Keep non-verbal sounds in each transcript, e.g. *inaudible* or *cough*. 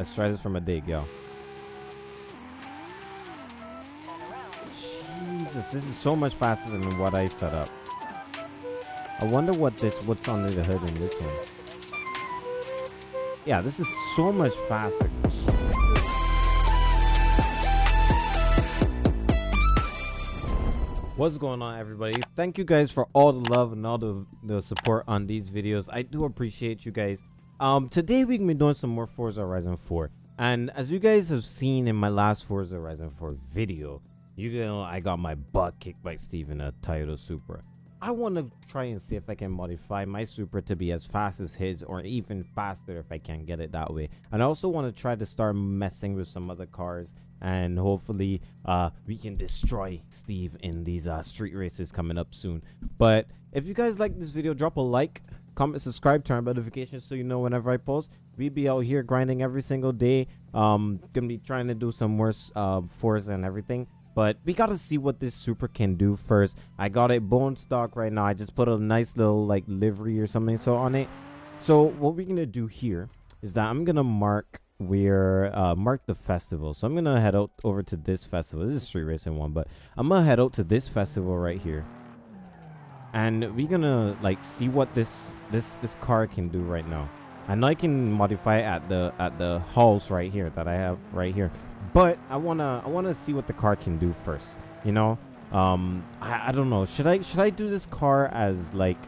Let's try this from a dig, yo. Jesus, this is so much faster than what I set up. I wonder what this what's under the hood in this one. Yeah, this is so much faster. What's going on everybody? Thank you guys for all the love and all the, the support on these videos. I do appreciate you guys. Um, today we can be doing some more Forza Horizon 4. And as you guys have seen in my last Forza Horizon 4 video, you know I got my butt kicked by Steve in a Toyota Supra. I want to try and see if I can modify my Supra to be as fast as his or even faster if I can get it that way. And I also want to try to start messing with some other cars and hopefully uh, we can destroy Steve in these uh, street races coming up soon. But if you guys like this video, drop a like, comment, subscribe, turn on notifications so you know whenever I post. We be out here grinding every single day. Um, gonna be trying to do some more uh, Forza and everything. But we gotta see what this Supra can do first. I got it bone stock right now. I just put a nice little like livery or something so on it. So what we're gonna do here is that I'm gonna mark where uh mark the festival. So I'm gonna head out over to this festival. This is street racing one, but I'm gonna head out to this festival right here. And we're gonna like see what this this this car can do right now. I know I can modify at the at the halls right here that I have right here but I wanna I wanna see what the car can do first. You know, um, I, I don't know. Should I should I do this car as like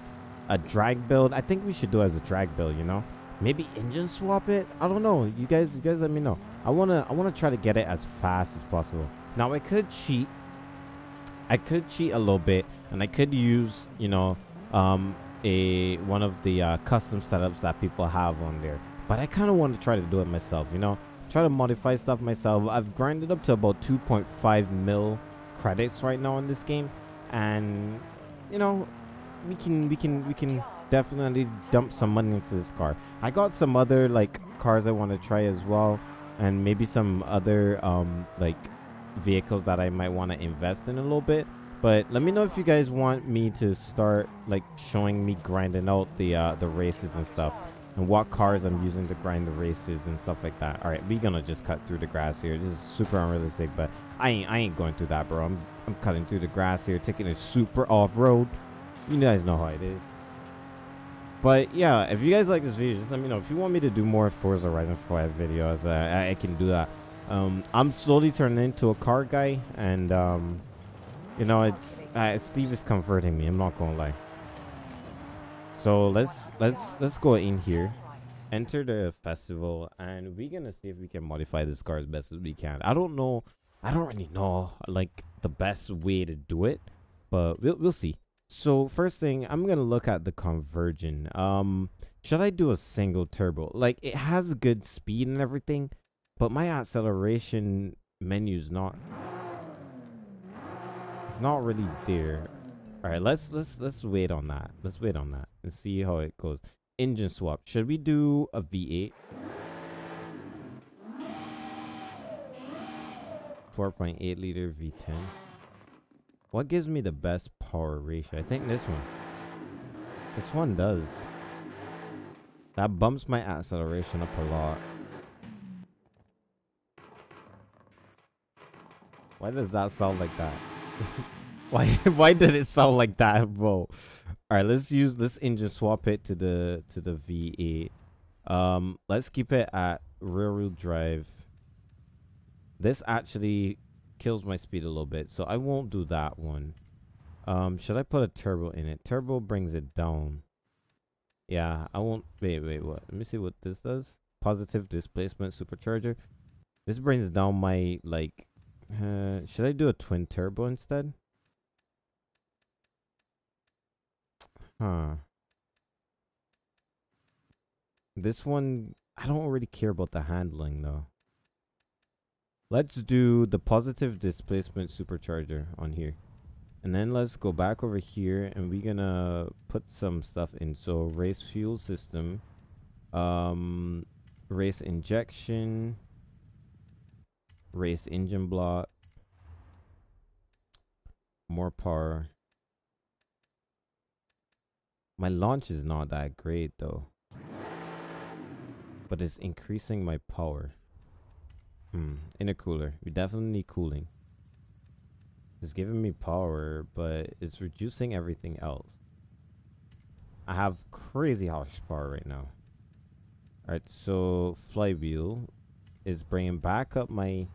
a drag build? I think we should do as a drag build. You know, maybe engine swap it. I don't know. You guys, you guys, let me know. I wanna I wanna try to get it as fast as possible. Now I could cheat. I could cheat a little bit, and I could use you know um, a one of the uh, custom setups that people have on there. But I kind of want to try to do it myself. You know try to modify stuff myself. I've grinded up to about 2.5 mil credits right now in this game, and you know, we can we can we can definitely dump some money into this car. I got some other like cars I want to try as well, and maybe some other um like vehicles that I might want to invest in a little bit. But let me know if you guys want me to start like showing me grinding out the uh, the races and stuff and what cars I'm using to grind the races and stuff like that. All right, we gonna just cut through the grass here. This is super unrealistic, but I ain't I ain't going through that, bro. I'm I'm cutting through the grass here, taking it super off road. You guys know how it is. But yeah, if you guys like this video, just let me know. If you want me to do more Forza Horizon 5 videos, uh, I, I, can do that. Um, I'm slowly turning into a car guy, and um, you know, it's uh, Steve is comforting me. I'm not gonna lie. So let's let's let's go in here, enter the festival, and we're gonna see if we can modify this car as best as we can. I don't know, I don't really know like the best way to do it, but we'll we'll see. So first thing, I'm gonna look at the conversion. Um, should I do a single turbo? Like it has good speed and everything, but my acceleration menu's not. It's not really there. All right, let's let's let's wait on that. Let's wait on that and see how it goes. Engine swap. Should we do a V8? 4.8 liter V10. What gives me the best power ratio? I think this one. This one does. That bumps my acceleration up a lot. Why does that sound like that? *laughs* Why *laughs* why did it sound like that, bro? Alright, let's use let's engine swap it to the to the V8. Um let's keep it at rear wheel drive. This actually kills my speed a little bit, so I won't do that one. Um, should I put a turbo in it? Turbo brings it down. Yeah, I won't wait, wait, what? Let me see what this does. Positive displacement supercharger. This brings down my like uh, should I do a twin turbo instead? Huh. This one, I don't really care about the handling though. Let's do the positive displacement supercharger on here. And then let's go back over here and we're gonna put some stuff in. So race fuel system, um, race injection, race engine block, more power, my launch is not that great though. But it's increasing my power. Hmm. Intercooler. We definitely need cooling. It's giving me power, but it's reducing everything else. I have crazy horsepower right now. Alright, so flywheel is bringing back up my...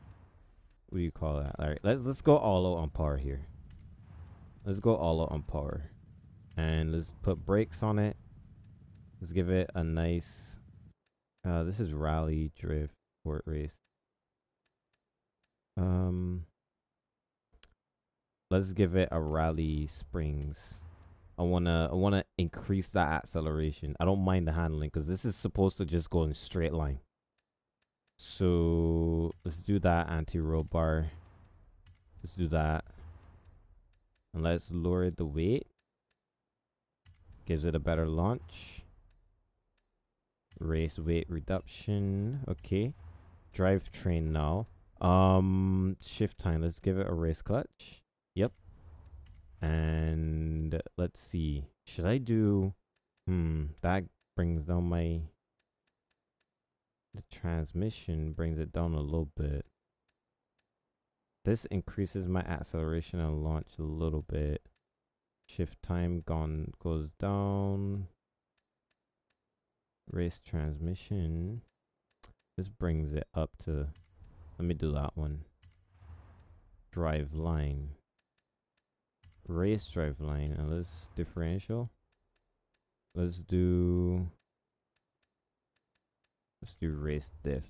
What do you call that? Alright, let's, let's go all out on power here. Let's go all out on power. And let's put brakes on it. Let's give it a nice... Uh, this is rally drift port race. Um, let's give it a rally springs. I wanna I wanna increase that acceleration. I don't mind the handling because this is supposed to just go in straight line. So let's do that anti-roll bar. Let's do that. And let's lower the weight. Gives it a better launch. Race weight reduction. Okay. Drivetrain now. Um shift time. Let's give it a race clutch. Yep. And let's see. Should I do... Hmm, that brings down my... The transmission brings it down a little bit. This increases my acceleration and launch a little bit. Shift time gone goes down. Race transmission. This brings it up to... Let me do that one. Drive line race drive line and let's differential let's do let's do race diff.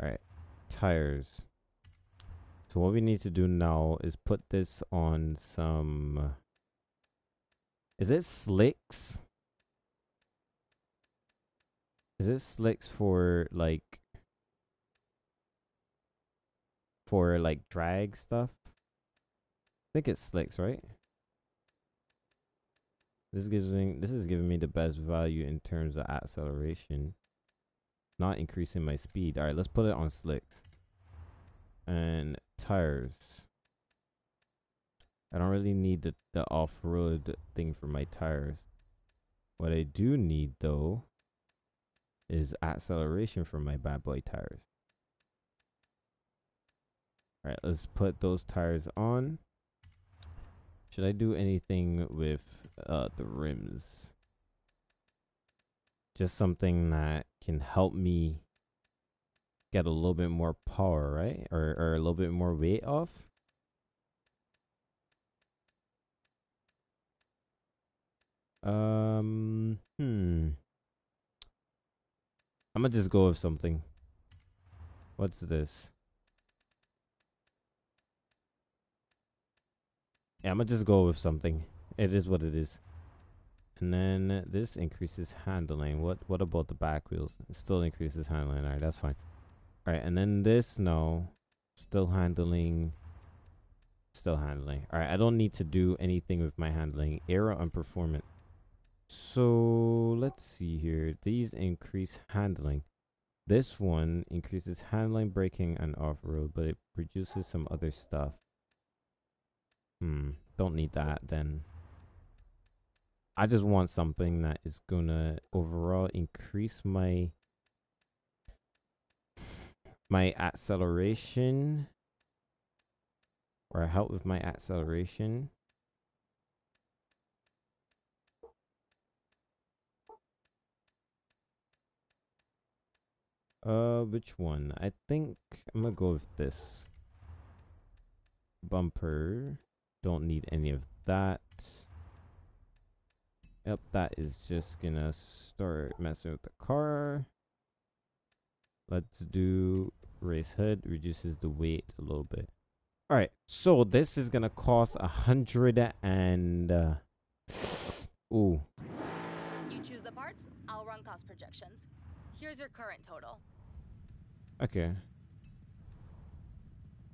All right tires. So what we need to do now is put this on some is it slicks? Is it slicks for like for like drag stuff? I think it's slicks, right? This gives me this is giving me the best value in terms of acceleration. Not increasing my speed. Alright, let's put it on slicks. And tires. I don't really need the, the off-road thing for my tires. What I do need though is acceleration for my bad boy tires. Alright, let's put those tires on. Should I do anything with uh, the rims? Just something that can help me get a little bit more power, right? Or, or a little bit more weight off. Um, hmm. I'm gonna just go with something. What's this? Yeah, I'm gonna just go with something. It is what it is. And then this increases handling. What what about the back wheels? It still increases handling. Alright, that's fine. Alright, and then this no. Still handling. Still handling. Alright, I don't need to do anything with my handling. Aero and performance. So let's see here. These increase handling. This one increases handling, braking, and off-road, but it reduces some other stuff. Hmm. Don't need that then. I just want something that is gonna overall increase my my acceleration or help with my acceleration. Uh, which one? I think I'm gonna go with this. Bumper. Don't need any of that. Yep, that is just gonna start messing with the car. Let's do race hood, reduces the weight a little bit. All right, so this is gonna cost a hundred and uh, ooh. You choose the parts. I'll run cost projections. Here's your current total. Okay.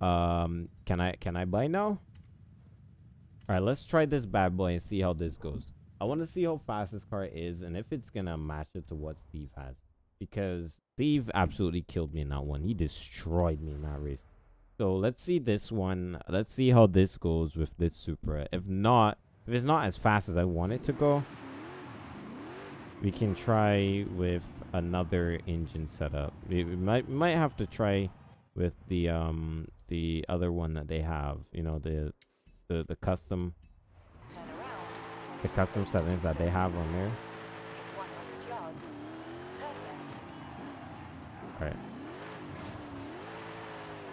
Um, can I can I buy now? All right, let's try this bad boy and see how this goes. I want to see how fast this car is and if it's going to match it to what Steve has. Because Steve absolutely killed me in that one. He destroyed me in that race. So let's see this one. Let's see how this goes with this Supra. If not, if it's not as fast as I want it to go, we can try with another engine setup. We, we might might have to try with the um the other one that they have. You know the the the custom the custom settings that they have on there. In 100 yards. Turn left. All right.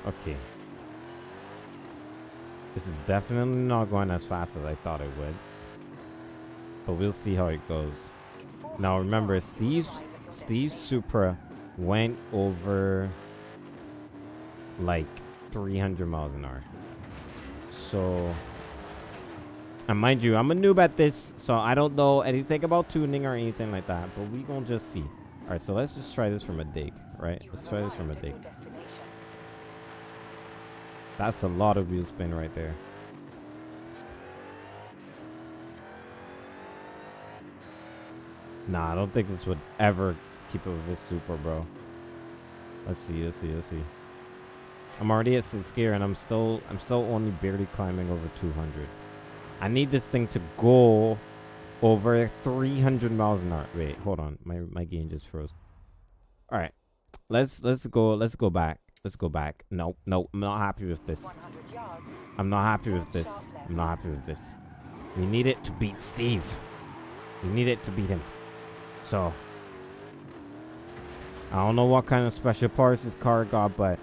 Okay. This is definitely not going as fast as I thought it would. But we'll see how it goes. Now remember, Steve's Steve's. Supra went over like 300 miles an hour. So, and mind you, I'm a noob at this, so I don't know anything about tuning or anything like that. But we gonna just see. All right, so let's just try this from a dig, right? You Let's try this from a dig. That's a lot of wheel spin right there. Nah, I don't think this would ever keep up with this Supra, bro. Let's see, let's see, let's see. I'm already at six gear and I'm still I'm still only barely climbing over 200. I need this thing to go over 300 miles an hour. Wait, hold on. My my game just froze. All right. Let's let's go let's go back. Let's go back. No, no, I'm not happy with this. I'm not happy with this. I'm not happy with this. We need it to beat Steve. We need it to beat him. So I don't know what kind of special parts this car got, but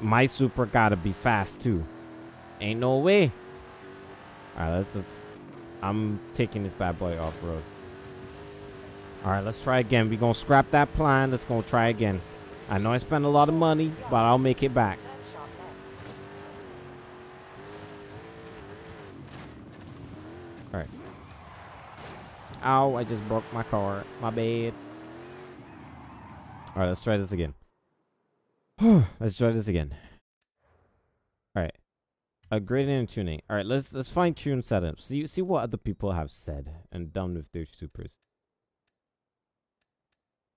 my Supra gotta be fast too. Ain't no way. Alright, let's just I'm taking this bad boy off road. Alright, let's try again. we gonna scrap that plan. Let's go try again. I know I spent a lot of money, but I'll make it back. Alright. Ow, I just broke my car. My bad. Alright, let's try this again. *sighs* let's try this again. Alright. Upgrading and tuning. Alright, let's let's fine tune setups. See see what other people have said and done with their Supras.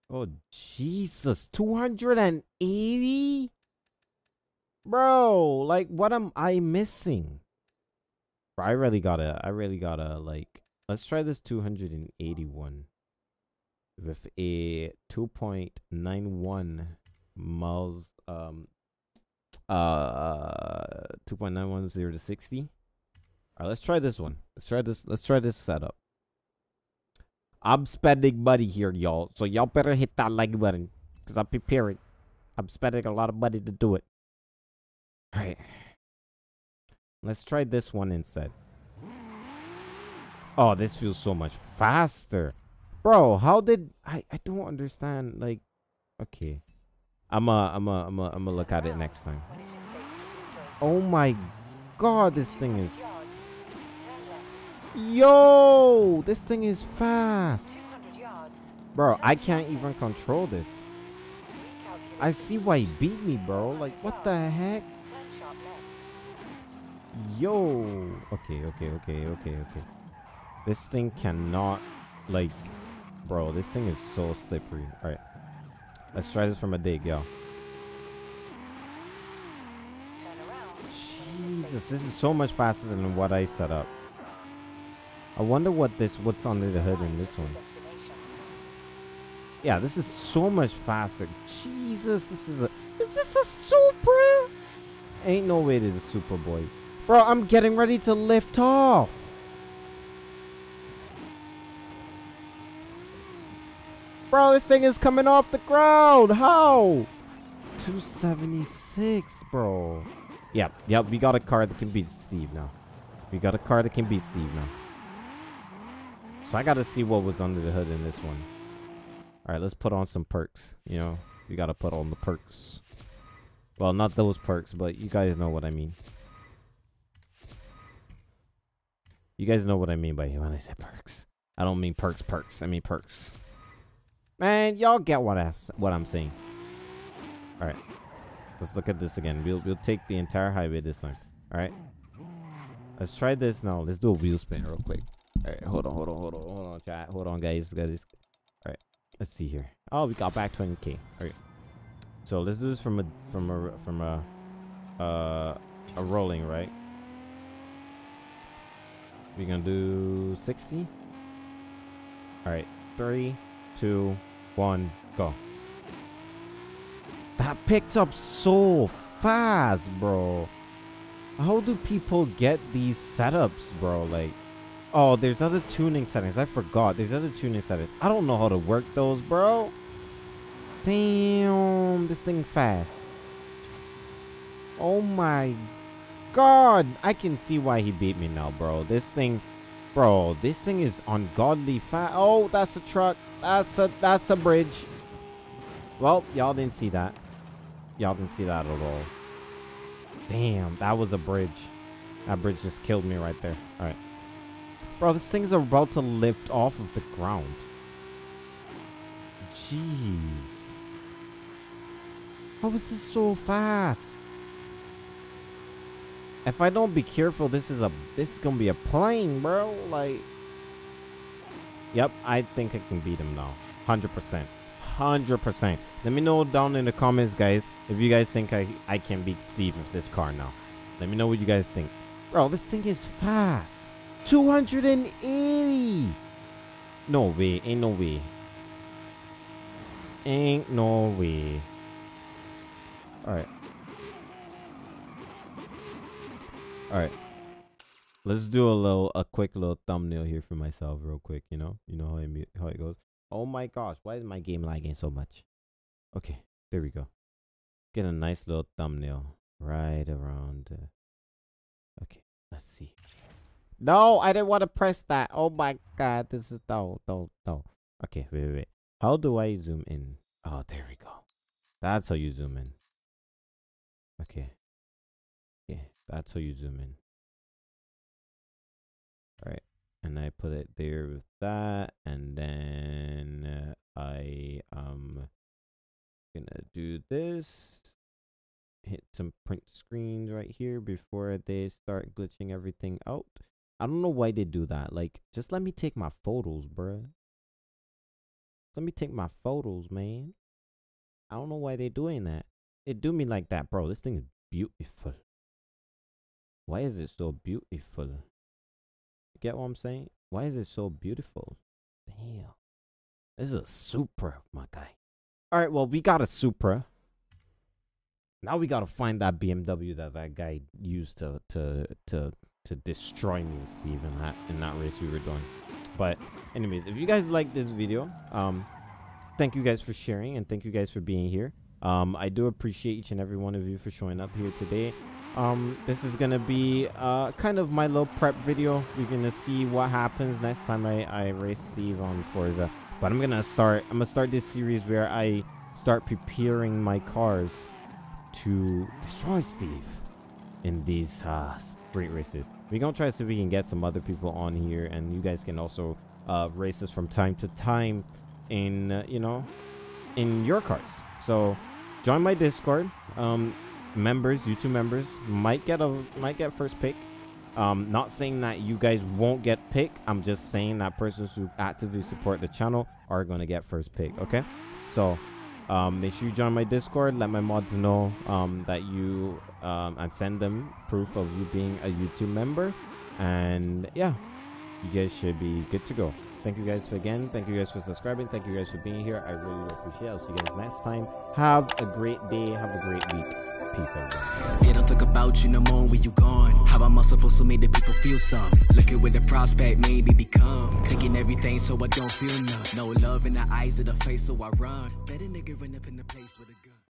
Oh Jesus, 280? Bro, like what am I missing? Bro, I really gotta, I really gotta, like, let's try this 281 with a 2.91 miles, um, uh, 2.910 to 60. All right, let's try this one. Let's try this, let's try this setup. I'm spending money here, y'all, so y'all better hit that like button, because I'm preparing. I'm spending a lot of money to do it. All right. Let's try this one instead. Oh, this feels so much faster. Bro, how did I I don't understand like okay. I'm a I'm a I'm a I'm gonna look at it next time. When it is safe to do so. Oh my god, this thing is Yards. Turn left. Yo, this thing is fast. Bro, I can't even control this. I see why he beat me, bro. Like what the heck? Turn sharp left. Yo. Okay, okay, okay, okay, okay. This thing cannot, like, bro, this thing is so slippery. All right. Let's try this from a dig, yo. Jesus, this is so much faster than what I set up. I wonder what this, what's under the hood in this one. Yeah, this is so much faster. Jesus, this is a, is this a Supra? Ain't no way this is a Super Boy. Bro, I'm getting ready to lift off. Bro, this thing is coming off the ground. How? 276, bro. Yep, yep, we got a car that can beat Steve now. We got a car that can beat Steve now. So I gotta see what was under the hood in this one. Alright, let's put on some perks. You know, we gotta put on the perks. Well, not those perks, but you guys know what I mean. You guys know what I mean by when I say perks. I don't mean perks, perks. I mean perks. Man, y'all get what I what I'm saying. All right, let's look at this again. We'll we'll take the entire highway this time. All right. Let's try this now. Let's do a wheel spin real quick. All right, hold on, hold on, hold on, hold on, chat. Hold on, guys, guys. All right, let's see here. Oh, we got back 20k. All right. So let's do this from a from a from a uh a rolling right. We're gonna do 60. All right. Three, two, one, go. That picked up so fast, bro. How do people get these setups, bro? Like, oh, there's other tuning settings. I forgot. There's other tuning settings. I don't know how to work those, bro. Damn, this thing fast. Oh my god. I can see why he beat me now, bro. This thing, bro, this thing is ungodly fast. Oh, that's a truck. That's a, that's a bridge. Well, y'all didn't see that. Y'all didn't see that at all. Damn, that was a bridge. That bridge just killed me right there. All right. Bro, this thing's about to lift off of the ground. Jeez. How is this so fast? If I don't be careful, this is a this is gonna be a plane, bro. Like, yep, I think I can beat him now, hundred percent, hundred percent. Let me know down in the comments, guys, if you guys think I I can beat Steve with this car now. Let me know what you guys think, bro. This thing is fast, two hundred and eighty. No way, ain't no way. Ain't no way. All right. Let's do a little, a quick little thumbnail here for myself, real quick. You know, you know how it, how it goes. Oh my gosh, why is my game lagging so much? Okay, there we go. Get a nice little thumbnail right around. Uh, okay, let's see. No, I didn't want to press that. Oh my god, this is no, no, no. Okay, wait, wait, wait. How do I zoom in? Oh, there we go. That's how you zoom in. Okay. Yeah, that's how you zoom in. All right, and I put it there with that, and then uh, I um gonna do this. Hit some print screens right here before they start glitching everything out. I don't know why they do that. Like, just let me take my photos, bruh. Let me take my photos, man. I don't know why they're doing that. it do me like that, bro. This thing is beautiful. Why is it so beautiful? Get what I'm saying? Why is it so beautiful? Damn. This is a Supra, my guy. All right, well, we got a Supra. Now we gotta find that BMW that that guy used to to to to destroy me, Steve, in that in that race we were doing. But anyways, if you guys like this video, um, thank you guys for sharing and thank you guys for being here. Um, I do appreciate each and every one of you for showing up here today. Um, this is gonna be uh kind of my little prep video. We're gonna see what happens next time I I race Steve on Forza. But I'm gonna start. I'm gonna start this series where I start preparing my cars to destroy Steve in these uh, street races. We're gonna try to see if we can get some other people on here, and you guys can also uh, race us from time to time in uh, you know in your cars. So join my Discord. Um, members, YouTube members might get a might get first pick. Um, not saying that you guys won't get pick. I'm just saying that persons who actively support the channel are gonna get first pick. Okay, so um, make sure you join my Discord. Let my mods know um, that you um, and send them proof of you being a YouTube member. And yeah, you guys should be good to go. Thank you guys again. Thank you guys for subscribing. Thank you guys for being here. I really appreciate it. I'll see you guys next time. Have a great day. Have a great week. Peace, everyone. They don't talk about you no more when you gone. How am I supposed to make the people feel some? Looking with the prospect, maybe become. Taking everything so I don't feel none. No love in the eyes of the face, so I run. A nigga run up in the place with a gun.